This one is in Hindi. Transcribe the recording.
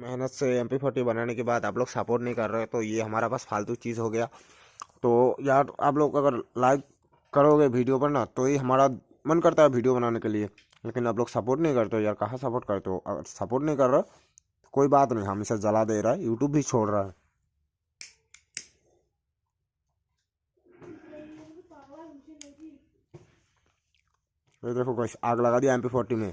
मेहनत से एम पी फोर्टी बनाने के बाद आप लोग सपोर्ट नहीं कर रहे तो ये हमारा पास फालतू चीज़ हो गया। तो यार, आप लोग अगर लाइक करोगे वीडियो पर ना तो ये हमारा मन करता है वीडियो बनाने के लिए। लेकिन आप लोग सपोर्ट नहीं करते हो यार, कहाँ सपोर्ट करते हो? अगर सपोर्ट नहीं कर रहे कोई बात नहीं, हम इसे जला दे रहा है यूट्यूब भी छोड़ रहा है। ये देखो कुछ आग लगा दिया एम पी फोर्टी में।